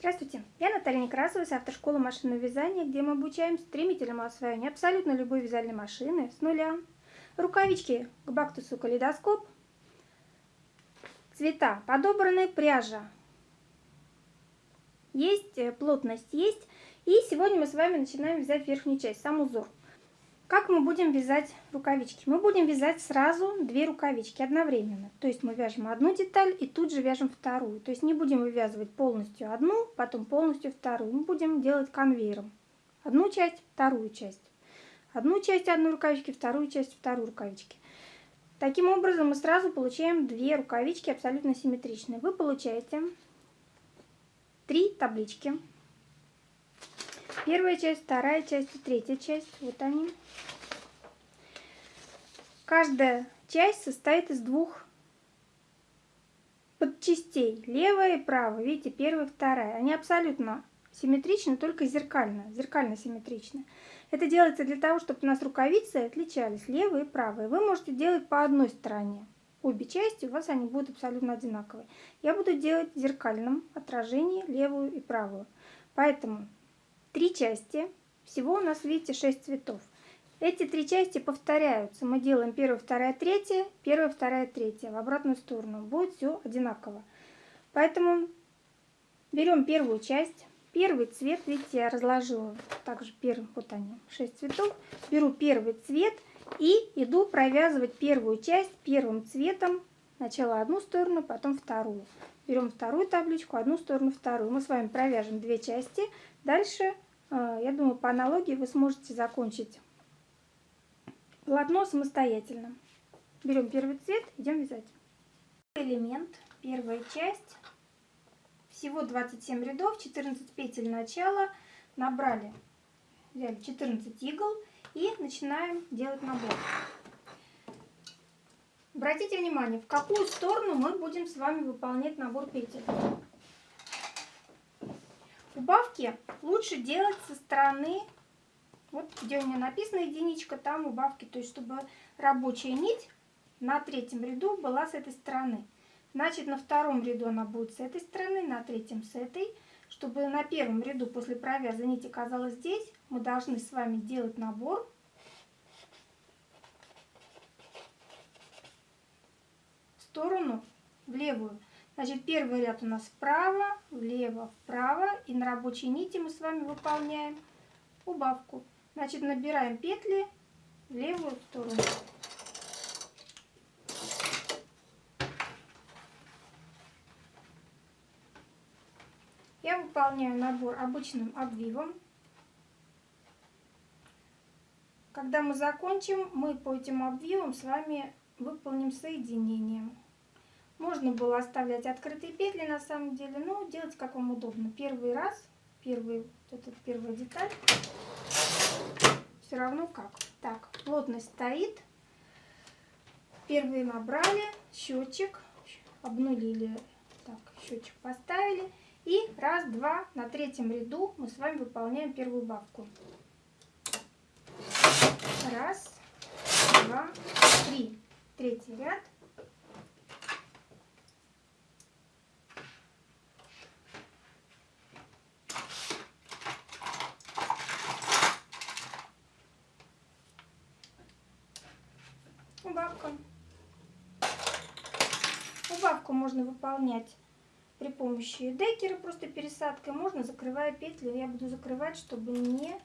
Здравствуйте, я Наталья Некрасова с автошколы машинного вязания, где мы обучаем стремительному освоению абсолютно любой вязальной машины с нуля. Рукавички к бактусу калейдоскоп, цвета подобраны, пряжа есть, э, плотность есть. И сегодня мы с вами начинаем вязать верхнюю часть, сам узор. Как мы будем вязать рукавички? Мы будем вязать сразу две рукавички одновременно. То есть мы вяжем одну деталь и тут же вяжем вторую. То есть не будем вывязывать полностью одну, потом полностью вторую. Мы будем делать конвейером. Одну часть, вторую часть. Одну часть одной рукавички, вторую часть второй рукавички. Таким образом мы сразу получаем две рукавички абсолютно симметричные. Вы получаете три таблички Первая часть, вторая часть и третья часть. Вот они. Каждая часть состоит из двух подчастей. Левая и правая. Видите, первая и вторая. Они абсолютно симметричны, только зеркально. Зеркально симметричны. Это делается для того, чтобы у нас рукавицы отличались левая и правая. Вы можете делать по одной стороне. Обе части у вас они будут абсолютно одинаковые. Я буду делать в зеркальном отражении левую и правую. Поэтому три части. Всего у нас, видите, 6 цветов. Эти три части повторяются. Мы делаем первая, вторая, третья, первая, вторая, третья. В обратную сторону. Будет все одинаково. Поэтому берем первую часть. Первый цвет, видите, я разложила также первый, вот они, 6 цветов. Беру первый цвет и иду провязывать первую часть первым цветом. Сначала одну сторону, потом вторую. Берем вторую табличку, одну сторону, вторую. Мы с вами провяжем две части. Дальше, э, я думаю, по аналогии вы сможете закончить полотно самостоятельно. Берем первый цвет, идем вязать. Элемент, первая часть. Всего 27 рядов, 14 петель начала. Набрали, взяли 14 игл и начинаем делать набор. Обратите внимание, в какую сторону мы будем с вами выполнять набор петель. Убавки лучше делать со стороны, вот где у меня написано единичка, там убавки, то есть чтобы рабочая нить на третьем ряду была с этой стороны. Значит, на втором ряду она будет с этой стороны, на третьем с этой. Чтобы на первом ряду после провяза нить оказалась здесь, мы должны с вами делать набор. Сторону, в левую. Значит, первый ряд у нас вправо, влево, вправо. И на рабочей нити мы с вами выполняем убавку. Значит, набираем петли в левую сторону. Я выполняю набор обычным обвивом. Когда мы закончим, мы по этим обвивам с вами выполним соединение. Можно было оставлять открытые петли на самом деле, но делать как вам удобно. Первый раз, первый, вот эта первая деталь, все равно как. Так, плотность стоит. Первые набрали, счетчик, обнулили, так, счетчик поставили. И раз, два, на третьем ряду мы с вами выполняем первую бабку. Раз, два, три. Третий ряд. убавка. Убавку можно выполнять при помощи декера, просто пересадкой. Можно, закрывая петли, я буду закрывать, чтобы не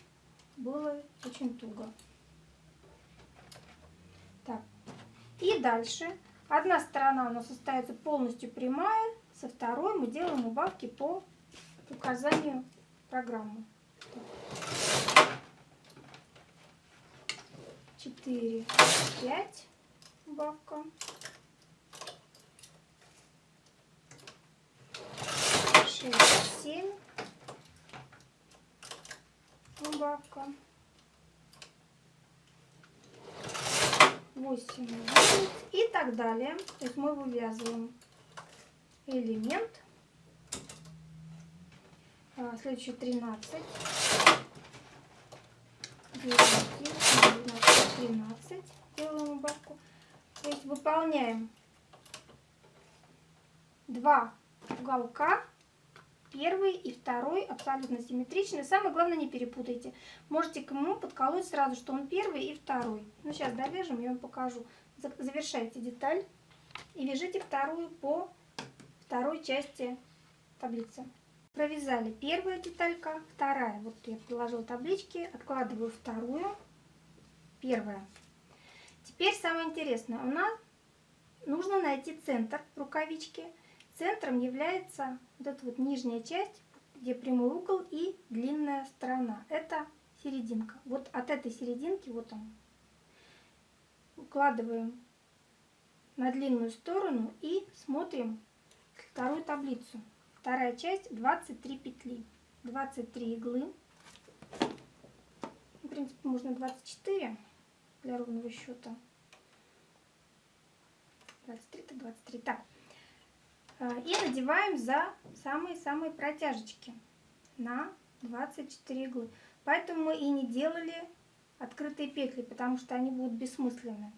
было очень туго. Так. И дальше. Одна сторона у нас остается полностью прямая, со второй мы делаем убавки по указанию программы. Четыре, пять убавка. Шесть, семь. Убавка. Восемь, девять и так далее. То есть мы вывязываем элемент. А, следующий 13. 9, 12, 13 делаем убавку. То есть выполняем два уголка первый и второй абсолютно симметричны. Самое главное, не перепутайте. Можете к нему подколоть сразу, что он первый и второй. Ну, сейчас довяжем, я вам покажу. Завершайте деталь и вяжите вторую по второй части таблицы. Провязали первая деталька, вторая. Вот я приложила таблички, откладываю вторую, первая. Теперь самое интересное. У нас нужно найти центр рукавички. Центром является вот эта вот нижняя часть, где прямой угол и длинная сторона. Это серединка. Вот от этой серединки, вот он, укладываем на длинную сторону и смотрим вторую таблицу. Вторая часть 23 петли, 23 иглы. В принципе, можно 24 для ровного счета. 23 это 23. Так. И надеваем за самые-самые протяжечки на 24 иглы. Поэтому мы и не делали открытые петли, потому что они будут бессмысленны.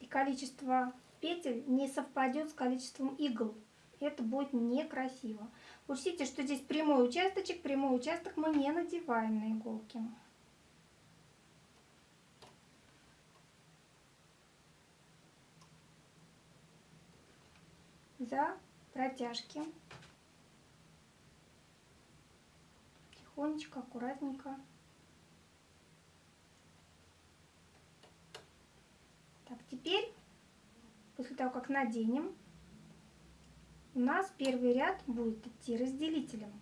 И количество петель не совпадет с количеством игл это будет некрасиво. Учтите, что здесь прямой участочек, прямой участок мы не надеваем на иголки. За протяжки. Тихонечко, аккуратненько. Так, теперь, после того, как наденем, у нас первый ряд будет идти разделителем.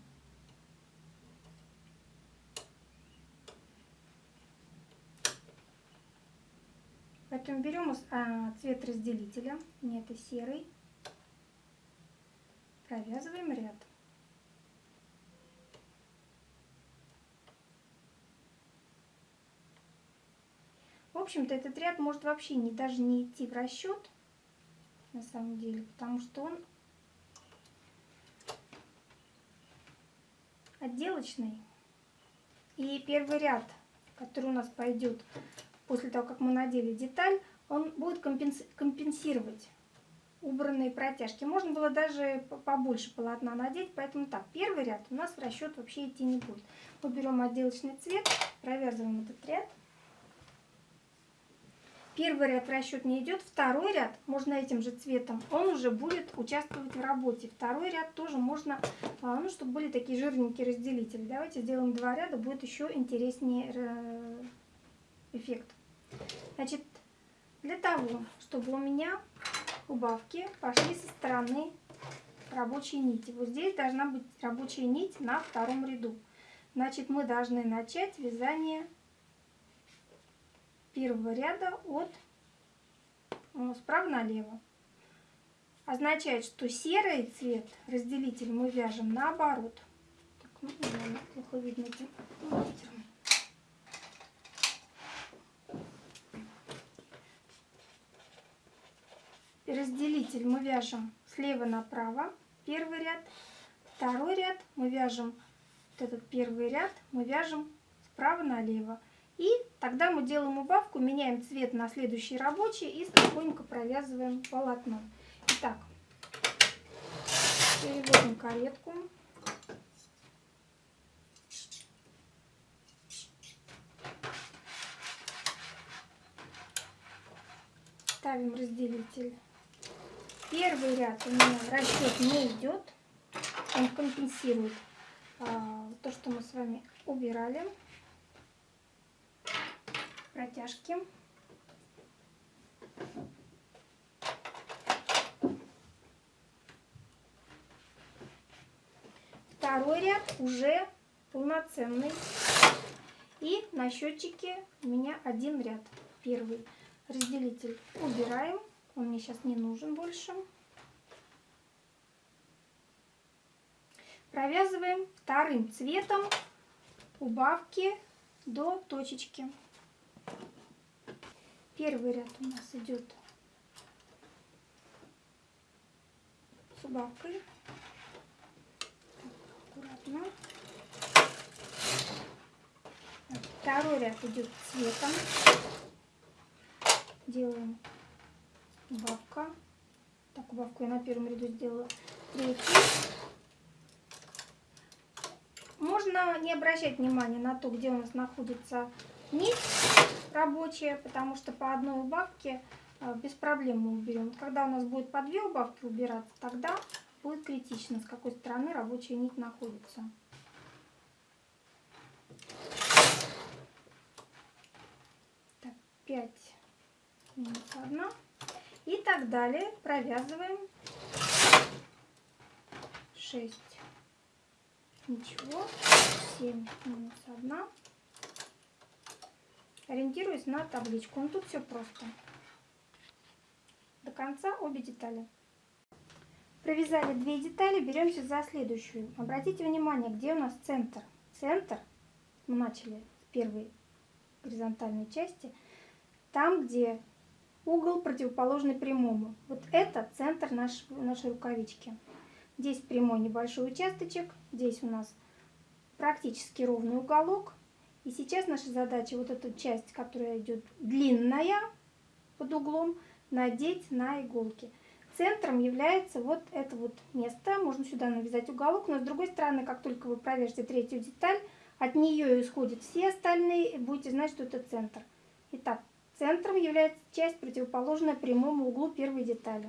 Поэтому берем а, цвет разделителя, не это серый, провязываем ряд. В общем-то, этот ряд может вообще не, даже не идти в расчет, на самом деле, потому что он отделочный. И первый ряд, который у нас пойдет после того, как мы надели деталь, он будет компенсировать убранные протяжки. Можно было даже побольше полотна надеть, поэтому так, первый ряд у нас в расчет вообще идти не будет. Мы берем отделочный цвет, провязываем этот ряд. Первый ряд в расчет не идет, второй ряд можно этим же цветом, он уже будет участвовать в работе. Второй ряд тоже можно, а, ну, чтобы были такие жирненькие разделители. Давайте сделаем два ряда, будет еще интереснее э, эффект. Значит, для того, чтобы у меня убавки пошли со стороны рабочей нити. Вот здесь должна быть рабочая нить на втором ряду. Значит, мы должны начать вязание первого ряда от справа налево. Означает, что серый цвет, разделитель, мы вяжем наоборот. Так, ну, плохо видно этим. Разделитель мы вяжем слева направо, первый ряд. Второй ряд мы вяжем, вот этот первый ряд мы вяжем справа налево. И тогда мы делаем убавку, меняем цвет на следующий рабочий и спокойненько провязываем полотно. Итак, переводим каретку. Ставим разделитель. Первый ряд у меня расчет не идет. Он компенсирует а, то, что мы с вами убирали протяжки. Второй ряд уже полноценный. И на счетчике у меня один ряд. Первый разделитель убираем. Он мне сейчас не нужен больше. Провязываем вторым цветом убавки до точечки. Первый ряд у нас идет с убавкой. аккуратно. Второй ряд идет цветом. Делаем убавка. Так, убавку я на первом ряду сделала. Третий. Можно не обращать внимания на то, где у нас находится нить рабочая, потому что по одной убавке э, без проблем мы уберем. Когда у нас будет по две убавки убираться, тогда будет критично, с какой стороны рабочая нить находится. Так, 5 минус 1. И так далее провязываем 6. Ничего. 7 минус 1. Ориентируюсь на табличку. Ну тут все просто. До конца обе детали. Провязали две детали, беремся за следующую. Обратите внимание, где у нас центр. Центр, мы начали с первой горизонтальной части, там, где угол противоположный прямому. Вот это центр наш, нашей рукавички. Здесь прямой небольшой участочек, здесь у нас практически ровный уголок. И сейчас наша задача вот эту часть, которая идет длинная под углом, надеть на иголки. Центром является вот это вот место. Можно сюда навязать уголок, но с другой стороны, как только вы провяжете третью деталь, от нее исходят все остальные, и будете знать, что это центр. Итак, центром является часть, противоположная прямому углу первой детали.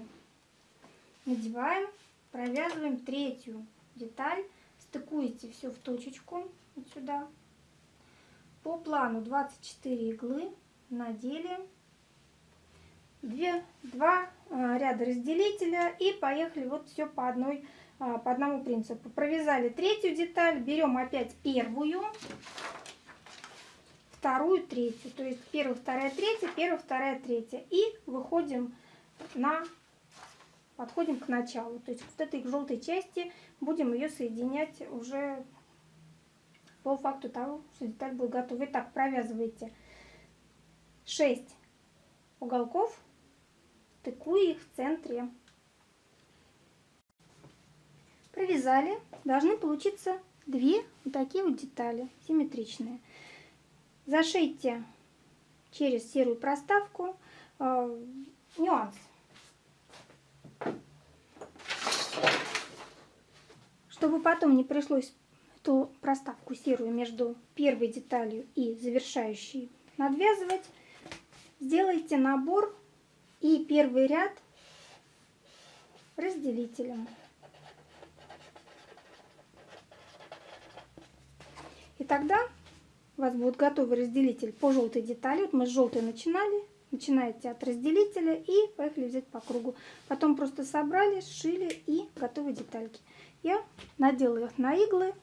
Надеваем, провязываем третью деталь, стыкуете все в точечку, вот сюда. По плану 24 иглы надели 2, 2 а, ряда разделителя и поехали вот все по одной а, по одному принципу. Провязали третью деталь, берем опять первую, вторую, третью. То есть первая, вторая, третья, первая, вторая, третья. И выходим на, подходим к началу. То есть вот этой желтой части будем ее соединять уже по факту того, что деталь будет готова. Итак, провязывайте 6 уголков стыкую их в центре. Провязали. Должны получиться две вот такие вот детали, симметричные. Зашейте через серую проставку. Э, нюанс. Чтобы потом не пришлось эту проставку серую между первой деталью и завершающей надвязывать, сделайте набор и первый ряд разделителем. И тогда у вас будет готовый разделитель по желтой детали. Вот мы с желтой начинали. Начинаете от разделителя и поехали взять по кругу. Потом просто собрали, сшили и готовые детальки. Я надела их на иглы,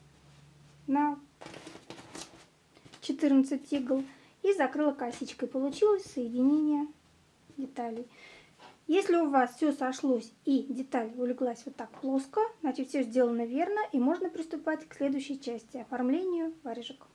на 14 игл и закрыла косичкой. Получилось соединение деталей. Если у вас все сошлось и деталь улеглась вот так плоско, значит все сделано верно и можно приступать к следующей части, оформлению варежек.